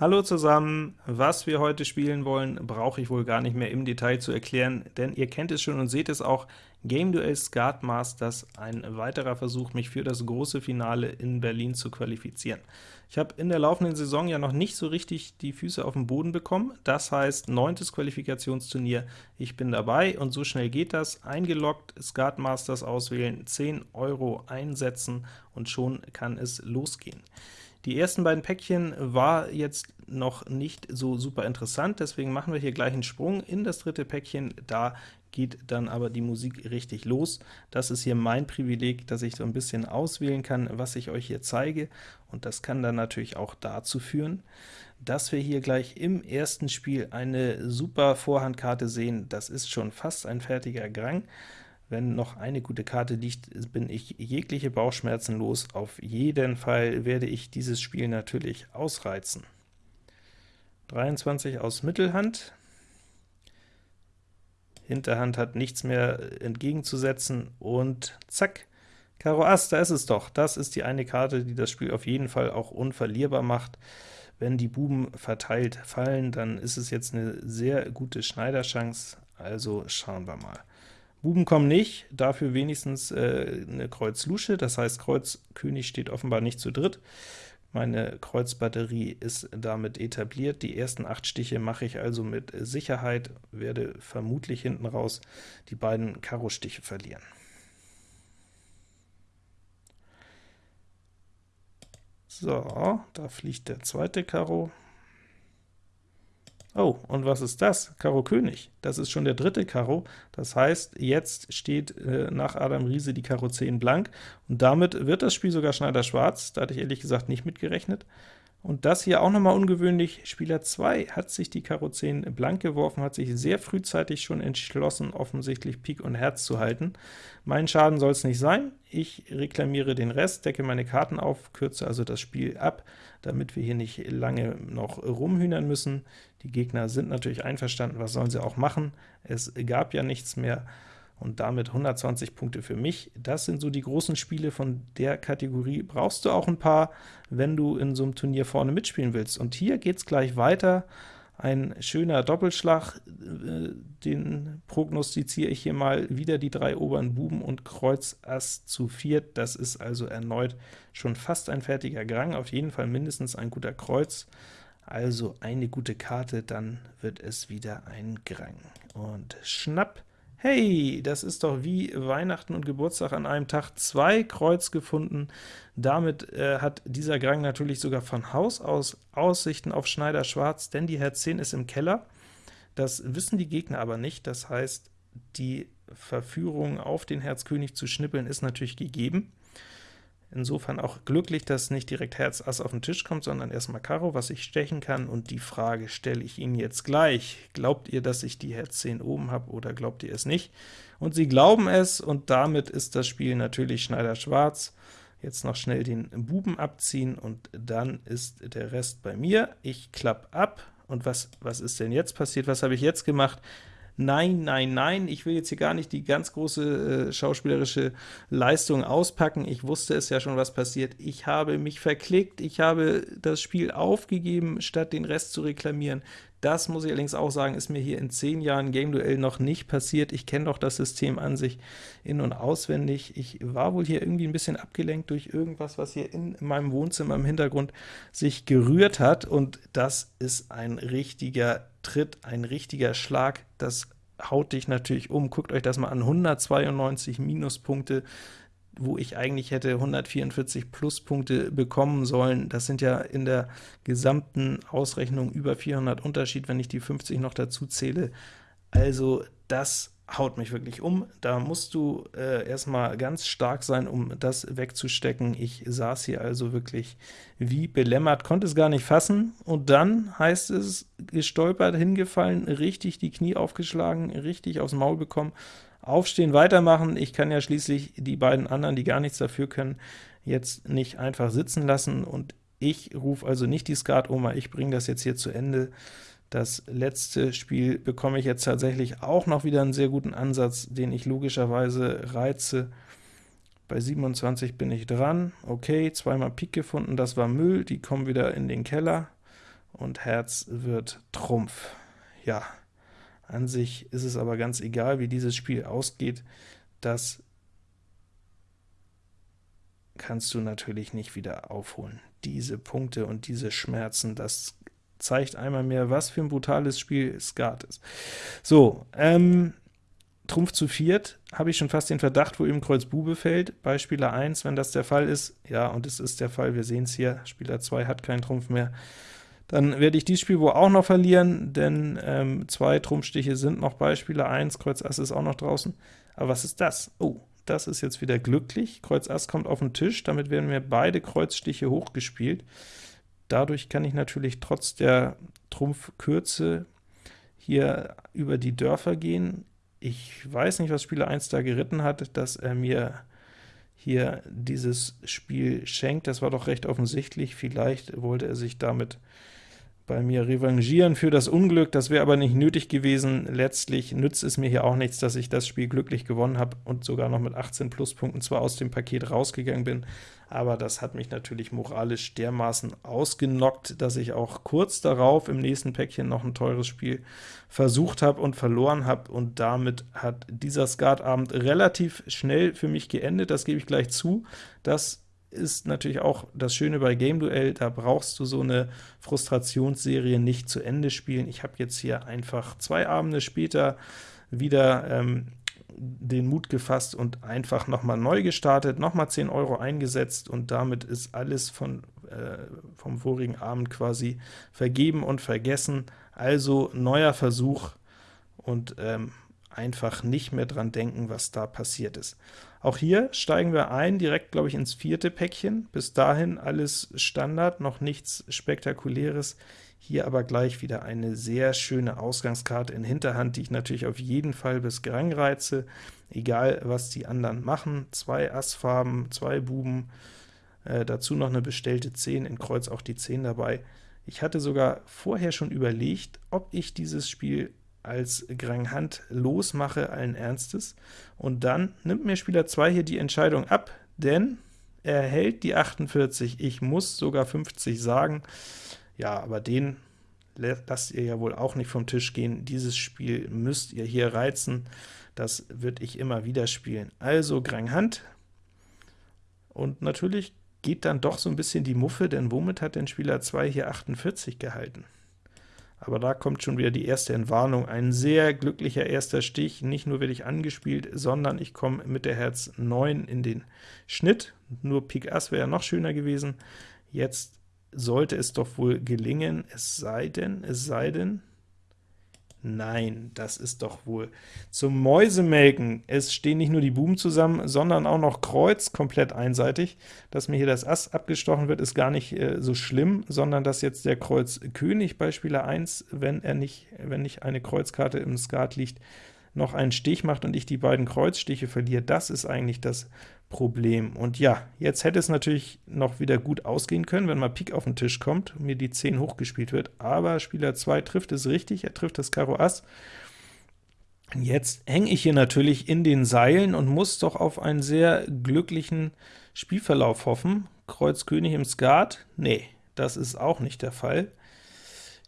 Hallo zusammen! Was wir heute spielen wollen, brauche ich wohl gar nicht mehr im Detail zu erklären, denn ihr kennt es schon und seht es auch, Game Duel Skat Masters, ein weiterer Versuch, mich für das große Finale in Berlin zu qualifizieren. Ich habe in der laufenden Saison ja noch nicht so richtig die Füße auf den Boden bekommen, das heißt, neuntes Qualifikationsturnier, ich bin dabei, und so schnell geht das, eingeloggt, Skat Masters auswählen, 10 Euro einsetzen, und schon kann es losgehen. Die ersten beiden Päckchen war jetzt noch nicht so super interessant, deswegen machen wir hier gleich einen Sprung in das dritte Päckchen, da geht dann aber die Musik richtig los. Das ist hier mein Privileg, dass ich so ein bisschen auswählen kann, was ich euch hier zeige, und das kann dann natürlich auch dazu führen, dass wir hier gleich im ersten Spiel eine super Vorhandkarte sehen. Das ist schon fast ein fertiger Grang. Wenn noch eine gute Karte liegt, bin ich jegliche Bauchschmerzen los. Auf jeden Fall werde ich dieses Spiel natürlich ausreizen. 23 aus Mittelhand. Hinterhand hat nichts mehr entgegenzusetzen, und zack, Karo Ass, da ist es doch. Das ist die eine Karte, die das Spiel auf jeden Fall auch unverlierbar macht. Wenn die Buben verteilt fallen, dann ist es jetzt eine sehr gute Schneiderchance, also schauen wir mal. Buben kommen nicht, dafür wenigstens äh, eine Kreuz-Lusche, das heißt Kreuz König steht offenbar nicht zu dritt. Meine Kreuzbatterie ist damit etabliert. Die ersten acht Stiche mache ich also mit Sicherheit, werde vermutlich hinten raus die beiden Karo-Stiche verlieren. So, da fliegt der zweite Karo, Oh, und was ist das? Karo König. Das ist schon der dritte Karo. Das heißt, jetzt steht äh, nach Adam Riese die Karo 10 blank, und damit wird das Spiel sogar Schneider schwarz. Da hatte ich ehrlich gesagt nicht mitgerechnet. Und das hier auch nochmal ungewöhnlich, Spieler 2 hat sich die Karo 10 blank geworfen, hat sich sehr frühzeitig schon entschlossen, offensichtlich Pik und Herz zu halten. Mein Schaden soll es nicht sein, ich reklamiere den Rest, decke meine Karten auf, kürze also das Spiel ab, damit wir hier nicht lange noch rumhühnern müssen. Die Gegner sind natürlich einverstanden, was sollen sie auch machen? Es gab ja nichts mehr, und damit 120 Punkte für mich. Das sind so die großen Spiele von der Kategorie. Brauchst du auch ein paar, wenn du in so einem Turnier vorne mitspielen willst. Und hier geht es gleich weiter. Ein schöner Doppelschlag, äh, den prognostiziere ich hier mal wieder die drei oberen Buben und Kreuz Ass zu viert. Das ist also erneut schon fast ein fertiger Grang, auf jeden Fall mindestens ein guter Kreuz. Also eine gute Karte, dann wird es wieder ein Grang. Und schnapp, Hey, das ist doch wie Weihnachten und Geburtstag an einem Tag, zwei Kreuz gefunden. Damit äh, hat dieser Grang natürlich sogar von Haus aus Aussichten auf Schneider Schwarz, denn die Herz 10 ist im Keller. Das wissen die Gegner aber nicht, das heißt, die Verführung auf den Herz König zu schnippeln ist natürlich gegeben. Insofern auch glücklich, dass nicht direkt Herz Ass auf den Tisch kommt, sondern erstmal Karo, was ich stechen kann, und die Frage stelle ich Ihnen jetzt gleich. Glaubt ihr, dass ich die Herz 10 oben habe, oder glaubt ihr es nicht? Und Sie glauben es, und damit ist das Spiel natürlich Schneider schwarz. Jetzt noch schnell den Buben abziehen, und dann ist der Rest bei mir. Ich klappe ab, und was, was ist denn jetzt passiert? Was habe ich jetzt gemacht? Nein, nein, nein, ich will jetzt hier gar nicht die ganz große äh, schauspielerische Leistung auspacken, ich wusste es ja schon, was passiert. Ich habe mich verklickt, ich habe das Spiel aufgegeben, statt den Rest zu reklamieren. Das muss ich allerdings auch sagen, ist mir hier in 10 Jahren Game Duell noch nicht passiert. Ich kenne doch das System an sich in- und auswendig. Ich war wohl hier irgendwie ein bisschen abgelenkt durch irgendwas, was hier in meinem Wohnzimmer im Hintergrund sich gerührt hat, und das ist ein richtiger Tritt, ein richtiger Schlag. Das haut dich natürlich um. Guckt euch das mal an, 192 Minuspunkte, wo ich eigentlich hätte 144 Pluspunkte bekommen sollen. Das sind ja in der gesamten Ausrechnung über 400 Unterschied, wenn ich die 50 noch dazu zähle. Also das haut mich wirklich um. Da musst du äh, erstmal ganz stark sein, um das wegzustecken. Ich saß hier also wirklich wie belämmert, konnte es gar nicht fassen, und dann heißt es, gestolpert, hingefallen, richtig die Knie aufgeschlagen, richtig aufs Maul bekommen, aufstehen, weitermachen. Ich kann ja schließlich die beiden anderen, die gar nichts dafür können, jetzt nicht einfach sitzen lassen, und ich rufe also nicht die Skat-Oma, ich bringe das jetzt hier zu Ende. Das letzte Spiel bekomme ich jetzt tatsächlich auch noch wieder einen sehr guten Ansatz, den ich logischerweise reize. Bei 27 bin ich dran. Okay, zweimal Pik gefunden, das war Müll, die kommen wieder in den Keller. und Herz wird Trumpf. Ja, an sich ist es aber ganz egal, wie dieses Spiel ausgeht, das kannst du natürlich nicht wieder aufholen. Diese Punkte und diese Schmerzen, das zeigt einmal mehr, was für ein brutales Spiel Skat ist. So, ähm, Trumpf zu viert, habe ich schon fast den Verdacht, wo eben Kreuz Bube fällt, bei Spieler 1, wenn das der Fall ist, ja, und es ist der Fall, wir sehen es hier, Spieler 2 hat keinen Trumpf mehr, dann werde ich dieses Spiel wohl auch noch verlieren, denn ähm, zwei Trumpfstiche sind noch bei Spieler 1, Kreuz Ass ist auch noch draußen. Aber was ist das? Oh, das ist jetzt wieder glücklich. Kreuz Ass kommt auf den Tisch, damit werden mir beide Kreuzstiche hochgespielt. Dadurch kann ich natürlich trotz der Trumpfkürze hier über die Dörfer gehen. Ich weiß nicht, was Spieler 1 da geritten hat, dass er mir hier dieses Spiel schenkt. Das war doch recht offensichtlich. Vielleicht wollte er sich damit bei mir revanchieren für das Unglück, das wäre aber nicht nötig gewesen. Letztlich nützt es mir hier auch nichts, dass ich das Spiel glücklich gewonnen habe und sogar noch mit 18 Pluspunkten zwar aus dem Paket rausgegangen bin, aber das hat mich natürlich moralisch dermaßen ausgenockt, dass ich auch kurz darauf im nächsten Päckchen noch ein teures Spiel versucht habe und verloren habe, und damit hat dieser Skatabend relativ schnell für mich geendet, das gebe ich gleich zu. Das ist natürlich auch das Schöne bei Game Duell, da brauchst du so eine Frustrationsserie nicht zu Ende spielen. Ich habe jetzt hier einfach zwei Abende später wieder ähm, den Mut gefasst und einfach nochmal neu gestartet, nochmal 10 Euro eingesetzt, und damit ist alles von, äh, vom vorigen Abend quasi vergeben und vergessen. Also neuer Versuch und ähm, einfach nicht mehr dran denken, was da passiert ist. Auch hier steigen wir ein, direkt, glaube ich, ins vierte Päckchen. Bis dahin alles Standard, noch nichts Spektakuläres. Hier aber gleich wieder eine sehr schöne Ausgangskarte in Hinterhand, die ich natürlich auf jeden Fall bis Grang reize, egal was die anderen machen. Zwei Assfarben, zwei Buben, äh, dazu noch eine bestellte 10, in Kreuz auch die 10 dabei. Ich hatte sogar vorher schon überlegt, ob ich dieses Spiel als Grand Hand losmache, allen Ernstes, und dann nimmt mir Spieler 2 hier die Entscheidung ab, denn er hält die 48, ich muss sogar 50 sagen, ja, aber den lasst ihr ja wohl auch nicht vom Tisch gehen, dieses Spiel müsst ihr hier reizen, das würde ich immer wieder spielen. Also Grand Hand, und natürlich geht dann doch so ein bisschen die Muffe, denn womit hat denn Spieler 2 hier 48 gehalten? Aber da kommt schon wieder die erste Entwarnung. Ein sehr glücklicher erster Stich, nicht nur werde ich angespielt, sondern ich komme mit der Herz 9 in den Schnitt. Nur Pik Ass wäre noch schöner gewesen. Jetzt sollte es doch wohl gelingen, es sei denn, es sei denn, Nein, das ist doch wohl zum Mäusemelken. Es stehen nicht nur die Buben zusammen, sondern auch noch Kreuz komplett einseitig. Dass mir hier das Ass abgestochen wird, ist gar nicht äh, so schlimm, sondern dass jetzt der Kreuz König bei Spieler 1, wenn er nicht, wenn nicht eine Kreuzkarte im Skat liegt, noch einen Stich macht und ich die beiden Kreuzstiche verliere, das ist eigentlich das Problem. Und ja, jetzt hätte es natürlich noch wieder gut ausgehen können, wenn mal Pik auf den Tisch kommt und mir die 10 hochgespielt wird, aber Spieler 2 trifft es richtig, er trifft das Karo Ass. Jetzt hänge ich hier natürlich in den Seilen und muss doch auf einen sehr glücklichen Spielverlauf hoffen. Kreuz König im Skat? Nee, das ist auch nicht der Fall.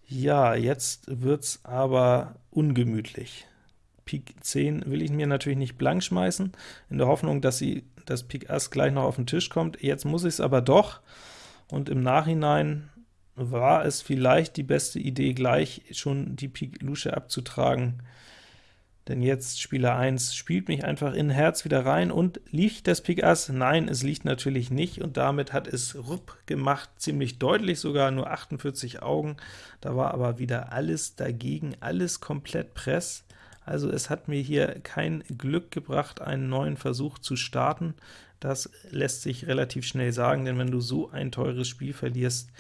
Ja, jetzt wird's aber ungemütlich. Pik 10 will ich mir natürlich nicht blank schmeißen, in der Hoffnung, dass sie das Pik Ass gleich noch auf den Tisch kommt. Jetzt muss ich es aber doch, und im Nachhinein war es vielleicht die beste Idee, gleich schon die Pik Lusche abzutragen, denn jetzt Spieler 1 spielt mich einfach in Herz wieder rein, und liegt das Pik Ass? Nein, es liegt natürlich nicht, und damit hat es rupp gemacht, ziemlich deutlich sogar, nur 48 Augen, da war aber wieder alles dagegen, alles komplett Press, also es hat mir hier kein Glück gebracht, einen neuen Versuch zu starten. Das lässt sich relativ schnell sagen, denn wenn du so ein teures Spiel verlierst,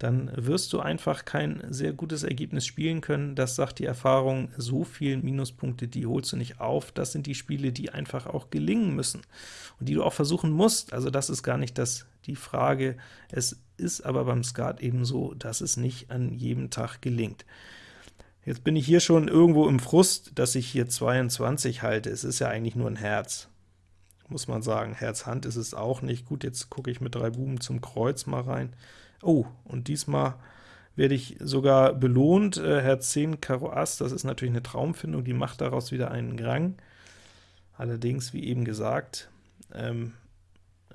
dann wirst du einfach kein sehr gutes Ergebnis spielen können. Das sagt die Erfahrung, so viele Minuspunkte, die holst du nicht auf. Das sind die Spiele, die einfach auch gelingen müssen und die du auch versuchen musst. Also das ist gar nicht das, die Frage. Es ist aber beim Skat eben so, dass es nicht an jedem Tag gelingt. Jetzt bin ich hier schon irgendwo im Frust, dass ich hier 22 halte. Es ist ja eigentlich nur ein Herz, muss man sagen. Herz-Hand ist es auch nicht. Gut, jetzt gucke ich mit drei Buben zum Kreuz mal rein. Oh, und diesmal werde ich sogar belohnt. Äh, Herz 10, Karo Ass, das ist natürlich eine Traumfindung, die macht daraus wieder einen Grang. Allerdings, wie eben gesagt, ähm,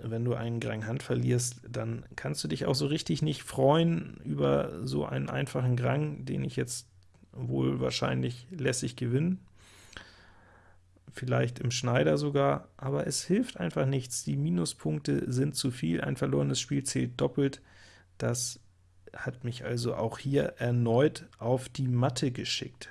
wenn du einen Grang Hand verlierst, dann kannst du dich auch so richtig nicht freuen über so einen einfachen Grang, den ich jetzt wohl wahrscheinlich lässig gewinne vielleicht im Schneider sogar, aber es hilft einfach nichts. Die Minuspunkte sind zu viel, ein verlorenes Spiel zählt doppelt. Das hat mich also auch hier erneut auf die Matte geschickt.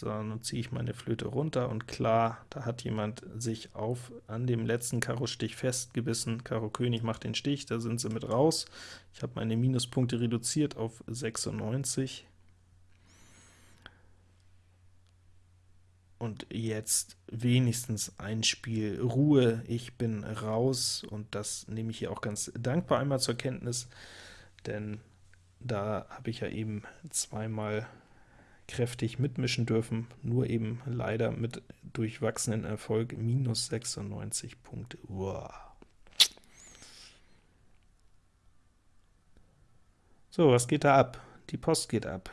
So, nun ziehe ich meine Flöte runter, und klar, da hat jemand sich auf an dem letzten Karo-Stich festgebissen. Karo König macht den Stich, da sind sie mit raus. Ich habe meine Minuspunkte reduziert auf 96. Und jetzt wenigstens ein Spiel Ruhe, ich bin raus, und das nehme ich hier auch ganz dankbar einmal zur Kenntnis, denn da habe ich ja eben zweimal kräftig mitmischen dürfen, nur eben leider mit durchwachsenen Erfolg, minus 96 Punkte. Uah. So, was geht da ab? Die Post geht ab.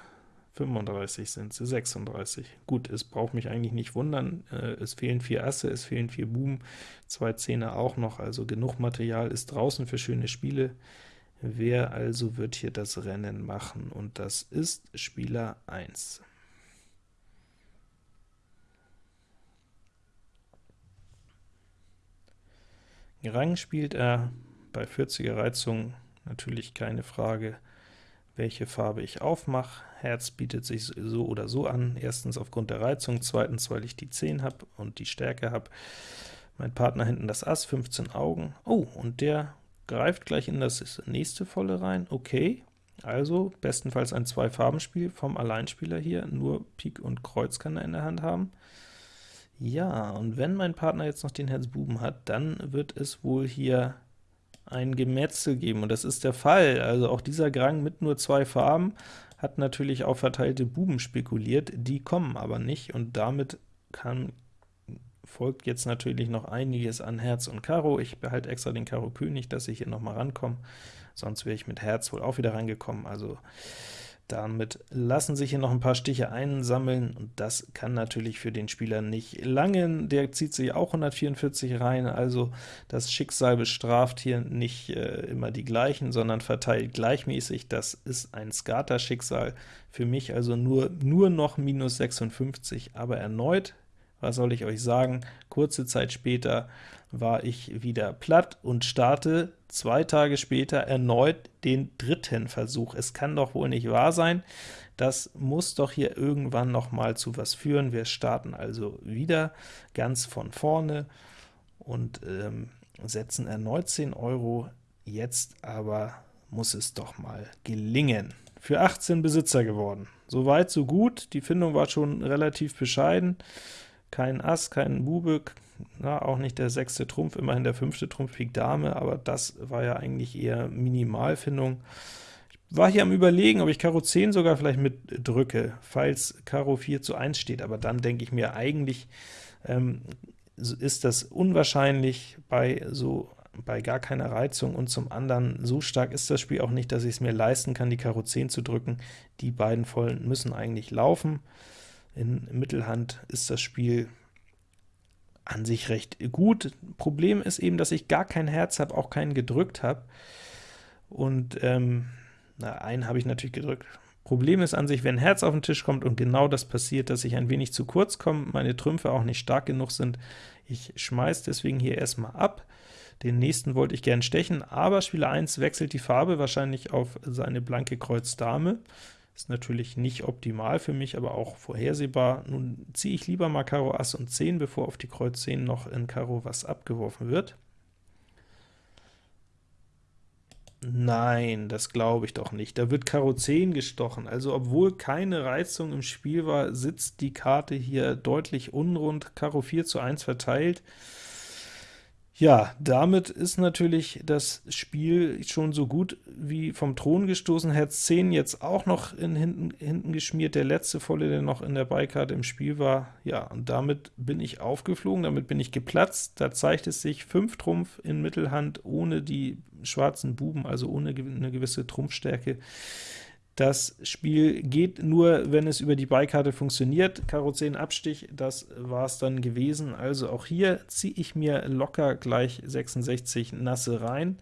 35 sind sie, 36. Gut, es braucht mich eigentlich nicht wundern, äh, es fehlen vier Asse, es fehlen vier Buben, zwei Zähne auch noch, also genug Material ist draußen für schöne Spiele. Wer also wird hier das Rennen machen? Und das ist Spieler 1. Rang spielt er, bei 40er Reizung natürlich keine Frage, welche Farbe ich aufmache. Herz bietet sich so oder so an, erstens aufgrund der Reizung, zweitens, weil ich die 10 habe und die Stärke habe. Mein Partner hinten das Ass, 15 Augen. Oh, und der greift gleich in das nächste Volle rein. Okay, also bestenfalls ein Zwei-Farben-Spiel vom Alleinspieler hier, nur Pik und Kreuz kann er in der Hand haben. Ja, und wenn mein Partner jetzt noch den Herz Buben hat, dann wird es wohl hier ein Gemetzel geben, und das ist der Fall. Also auch dieser Grang mit nur zwei Farben hat natürlich auf verteilte Buben spekuliert, die kommen aber nicht, und damit kann folgt jetzt natürlich noch einiges an Herz und Karo. Ich behalte extra den Karo König, dass ich hier noch mal rankomme, sonst wäre ich mit Herz wohl auch wieder reingekommen. Also damit lassen sich hier noch ein paar Stiche einsammeln, und das kann natürlich für den Spieler nicht langen. Der zieht sich auch 144 rein, also das Schicksal bestraft hier nicht äh, immer die gleichen, sondern verteilt gleichmäßig. Das ist ein Skater-Schicksal für mich, also nur, nur noch minus 56, aber erneut was soll ich euch sagen, kurze Zeit später war ich wieder platt und starte zwei Tage später erneut den dritten Versuch. Es kann doch wohl nicht wahr sein, das muss doch hier irgendwann noch mal zu was führen. Wir starten also wieder ganz von vorne und ähm, setzen erneut 10 Euro, jetzt aber muss es doch mal gelingen. Für 18 Besitzer geworden. Soweit, so gut, die Findung war schon relativ bescheiden, kein Ass, kein Bube, na, auch nicht der sechste Trumpf, immerhin der fünfte Trumpf Pik Dame, aber das war ja eigentlich eher Minimalfindung. Ich war hier am überlegen, ob ich Karo 10 sogar vielleicht mitdrücke, falls Karo 4 zu 1 steht, aber dann denke ich mir, eigentlich ähm, ist das unwahrscheinlich bei so bei gar keiner Reizung, und zum anderen, so stark ist das Spiel auch nicht, dass ich es mir leisten kann, die Karo 10 zu drücken. Die beiden Vollen müssen eigentlich laufen. In Mittelhand ist das Spiel an sich recht gut. Problem ist eben, dass ich gar kein Herz habe, auch keinen gedrückt habe. Und ähm, na, einen habe ich natürlich gedrückt. Problem ist an sich, wenn Herz auf den Tisch kommt und genau das passiert, dass ich ein wenig zu kurz komme, meine Trümpfe auch nicht stark genug sind, ich schmeiße deswegen hier erstmal ab. Den nächsten wollte ich gern stechen, aber Spieler 1 wechselt die Farbe wahrscheinlich auf seine blanke Kreuz Dame. Ist natürlich nicht optimal für mich, aber auch vorhersehbar. Nun ziehe ich lieber mal Karo Ass und 10, bevor auf die Kreuz 10 noch in Karo was abgeworfen wird. Nein, das glaube ich doch nicht. Da wird Karo 10 gestochen. Also obwohl keine Reizung im Spiel war, sitzt die Karte hier deutlich unrund, Karo 4 zu 1 verteilt. Ja, damit ist natürlich das Spiel schon so gut wie vom Thron gestoßen. Herz 10 jetzt auch noch in hinten, hinten geschmiert, der letzte volle, der noch in der Beikarte im Spiel war. Ja, und damit bin ich aufgeflogen, damit bin ich geplatzt. Da zeigt es sich 5 Trumpf in Mittelhand ohne die schwarzen Buben, also ohne eine gewisse Trumpfstärke. Das Spiel geht nur, wenn es über die Beikarte funktioniert. Karo 10 Abstich, das war es dann gewesen. Also auch hier ziehe ich mir locker gleich 66 Nasse rein.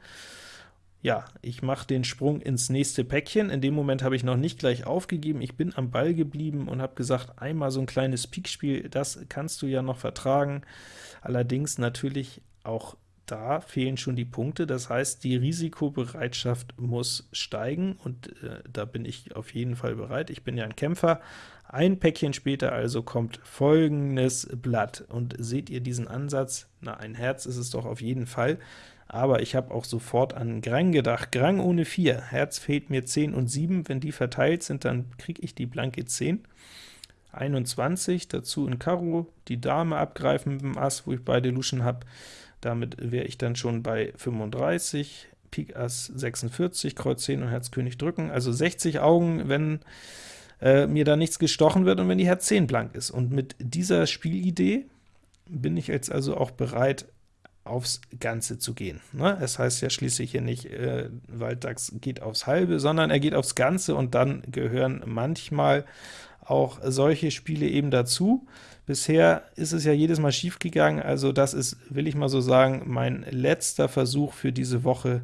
Ja, ich mache den Sprung ins nächste Päckchen. In dem Moment habe ich noch nicht gleich aufgegeben. Ich bin am Ball geblieben und habe gesagt, einmal so ein kleines Pikspiel, das kannst du ja noch vertragen. Allerdings natürlich auch da fehlen schon die Punkte, das heißt, die Risikobereitschaft muss steigen, und äh, da bin ich auf jeden Fall bereit. Ich bin ja ein Kämpfer. Ein Päckchen später also kommt folgendes Blatt, und seht ihr diesen Ansatz? Na, ein Herz ist es doch auf jeden Fall, aber ich habe auch sofort an Grang gedacht. Grang ohne 4, Herz fehlt mir 10 und 7, wenn die verteilt sind, dann kriege ich die blanke 10. 21, dazu in Karo, die Dame abgreifen mit dem Ass, wo ich beide Luschen habe, damit wäre ich dann schon bei 35, Pik Ass 46, Kreuz 10 und Herz König drücken, also 60 Augen, wenn äh, mir da nichts gestochen wird und wenn die Herz 10 blank ist. Und mit dieser Spielidee bin ich jetzt also auch bereit, aufs Ganze zu gehen. Ne? Es heißt ja schließlich hier nicht, äh, Walddachs geht aufs Halbe, sondern er geht aufs Ganze, und dann gehören manchmal auch solche Spiele eben dazu. Bisher ist es ja jedes Mal schief gegangen, also das ist, will ich mal so sagen, mein letzter Versuch für diese Woche,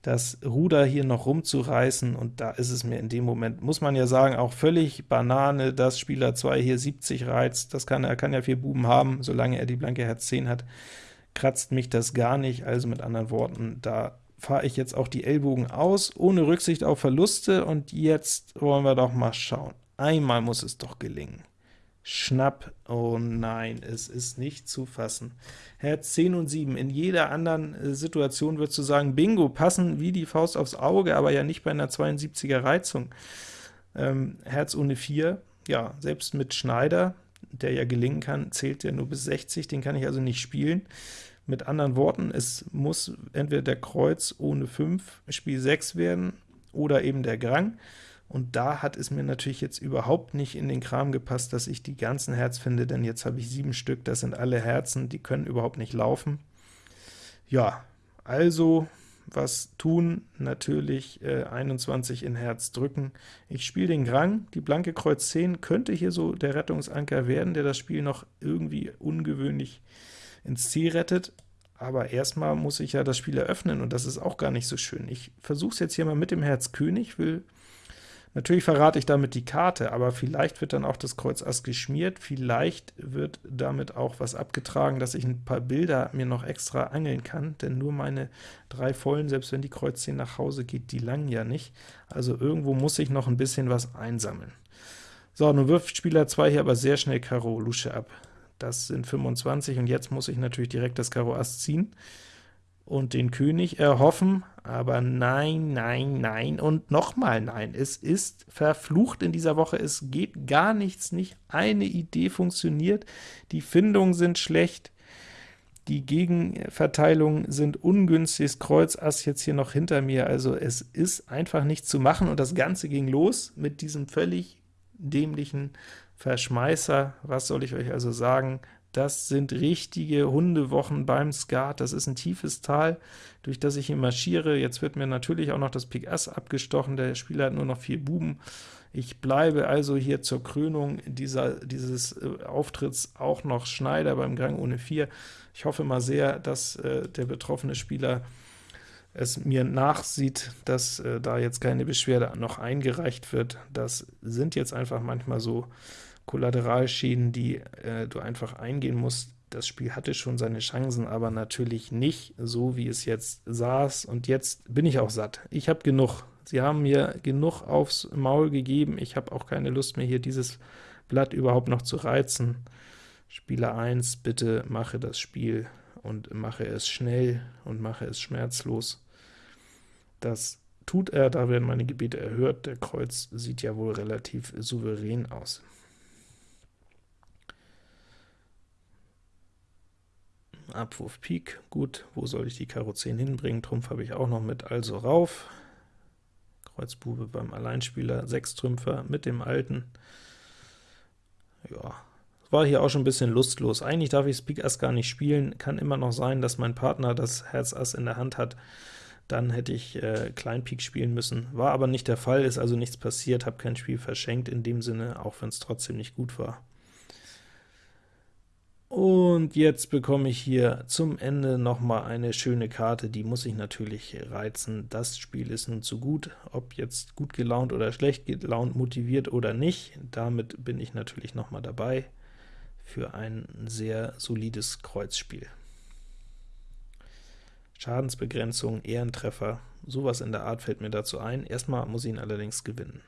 das Ruder hier noch rumzureißen, und da ist es mir in dem Moment, muss man ja sagen, auch völlig Banane, dass Spieler 2 hier 70 reizt, das kann er kann ja vier Buben haben, solange er die blanke Herz 10 hat, kratzt mich das gar nicht, also mit anderen Worten, da fahre ich jetzt auch die Ellbogen aus, ohne Rücksicht auf Verluste, und jetzt wollen wir doch mal schauen. Einmal muss es doch gelingen. Schnapp, oh nein, es ist nicht zu fassen. Herz 10 und 7, in jeder anderen äh, Situation würdest du sagen, Bingo, passen wie die Faust aufs Auge, aber ja nicht bei einer 72er Reizung. Ähm, Herz ohne 4, ja, selbst mit Schneider, der ja gelingen kann, zählt der nur bis 60, den kann ich also nicht spielen. Mit anderen Worten, es muss entweder der Kreuz ohne 5 Spiel 6 werden, oder eben der Grang. Und da hat es mir natürlich jetzt überhaupt nicht in den Kram gepasst, dass ich die ganzen Herz finde, denn jetzt habe ich sieben Stück, das sind alle Herzen, die können überhaupt nicht laufen. Ja, also was tun? Natürlich äh, 21 in Herz drücken. Ich spiele den Grang, die blanke Kreuz 10 könnte hier so der Rettungsanker werden, der das Spiel noch irgendwie ungewöhnlich ins Ziel rettet, aber erstmal muss ich ja das Spiel eröffnen, und das ist auch gar nicht so schön. Ich versuche es jetzt hier mal mit dem Herz König, will Natürlich verrate ich damit die Karte, aber vielleicht wird dann auch das Kreuz Ass geschmiert, vielleicht wird damit auch was abgetragen, dass ich ein paar Bilder mir noch extra angeln kann, denn nur meine drei Vollen, selbst wenn die Kreuz 10 nach Hause geht, die langen ja nicht. Also irgendwo muss ich noch ein bisschen was einsammeln. So, nun wirft Spieler 2 hier aber sehr schnell Karo Lusche ab. Das sind 25, und jetzt muss ich natürlich direkt das Karo Ass ziehen und den König erhoffen, aber nein, nein, nein und nochmal nein. Es ist verflucht in dieser Woche, es geht gar nichts, nicht eine Idee funktioniert, die Findungen sind schlecht, die Gegenverteilungen sind ungünstig, das Kreuz Ass jetzt hier noch hinter mir, also es ist einfach nichts zu machen, und das Ganze ging los mit diesem völlig dämlichen Verschmeißer. Was soll ich euch also sagen? Das sind richtige Hundewochen beim Skat, das ist ein tiefes Tal, durch das ich hier marschiere. Jetzt wird mir natürlich auch noch das Pik Ass abgestochen, der Spieler hat nur noch vier Buben. Ich bleibe also hier zur Krönung dieser, dieses äh, Auftritts auch noch Schneider beim Gang ohne 4. Ich hoffe mal sehr, dass äh, der betroffene Spieler es mir nachsieht, dass äh, da jetzt keine Beschwerde noch eingereicht wird. Das sind jetzt einfach manchmal so Kollateralschäden, die äh, du einfach eingehen musst. Das Spiel hatte schon seine Chancen, aber natürlich nicht so, wie es jetzt saß, und jetzt bin ich auch satt. Ich habe genug. Sie haben mir genug aufs Maul gegeben, ich habe auch keine Lust mehr, hier dieses Blatt überhaupt noch zu reizen. Spieler 1, bitte mache das Spiel und mache es schnell und mache es schmerzlos. Das tut er, da werden meine Gebete erhört. Der Kreuz sieht ja wohl relativ souverän aus. Abwurf Pik, gut, wo soll ich die Karo 10 hinbringen? Trumpf habe ich auch noch mit, also rauf. Kreuz Bube beim Alleinspieler, 6 Trümpfer mit dem alten. Ja, war hier auch schon ein bisschen lustlos. Eigentlich darf ich Pik Ass gar nicht spielen, kann immer noch sein, dass mein Partner das Herz Ass in der Hand hat, dann hätte ich äh, Kleinpik spielen müssen. War aber nicht der Fall, ist also nichts passiert, habe kein Spiel verschenkt in dem Sinne, auch wenn es trotzdem nicht gut war. Und jetzt bekomme ich hier zum Ende noch mal eine schöne Karte, die muss ich natürlich reizen. Das Spiel ist nun zu gut, ob jetzt gut gelaunt oder schlecht gelaunt, motiviert oder nicht, damit bin ich natürlich noch mal dabei für ein sehr solides Kreuzspiel. Schadensbegrenzung, Ehrentreffer, sowas in der Art fällt mir dazu ein. Erstmal muss ich ihn allerdings gewinnen.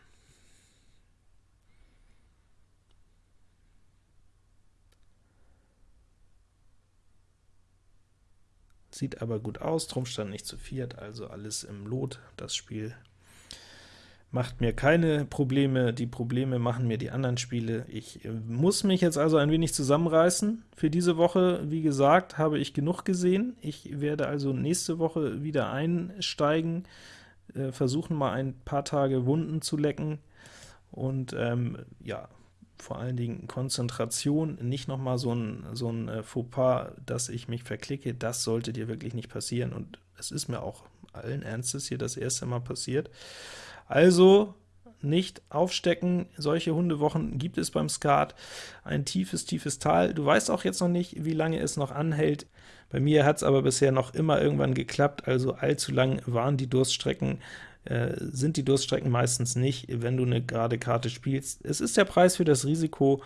Sieht aber gut aus, Trumpf stand nicht zu viert, also alles im Lot. Das Spiel macht mir keine Probleme, die Probleme machen mir die anderen Spiele. Ich äh, muss mich jetzt also ein wenig zusammenreißen. Für diese Woche, wie gesagt, habe ich genug gesehen. Ich werde also nächste Woche wieder einsteigen, äh, versuchen mal ein paar Tage Wunden zu lecken und ähm, ja, vor allen Dingen Konzentration, nicht noch mal so ein, so ein äh, Fauxpas, dass ich mich verklicke, das sollte dir wirklich nicht passieren, und es ist mir auch allen Ernstes hier das erste Mal passiert. Also nicht aufstecken, solche Hundewochen gibt es beim Skat, ein tiefes, tiefes Tal. Du weißt auch jetzt noch nicht, wie lange es noch anhält. Bei mir hat es aber bisher noch immer irgendwann geklappt, also allzu lang waren die Durststrecken äh, sind die Durststrecken meistens nicht, wenn du eine gerade Karte spielst. Es ist der Preis für das Risiko,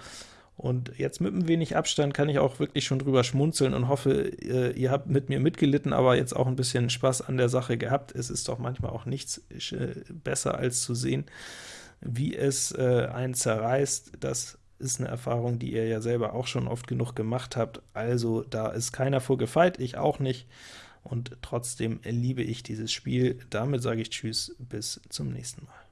und jetzt mit ein wenig Abstand kann ich auch wirklich schon drüber schmunzeln und hoffe, äh, ihr habt mit mir mitgelitten, aber jetzt auch ein bisschen Spaß an der Sache gehabt. Es ist doch manchmal auch nichts äh, besser, als zu sehen, wie es einen zerreißt. Das ist eine Erfahrung, die ihr ja selber auch schon oft genug gemacht habt. Also da ist keiner vor gefeit, ich auch nicht und trotzdem liebe ich dieses Spiel. Damit sage ich Tschüss, bis zum nächsten Mal.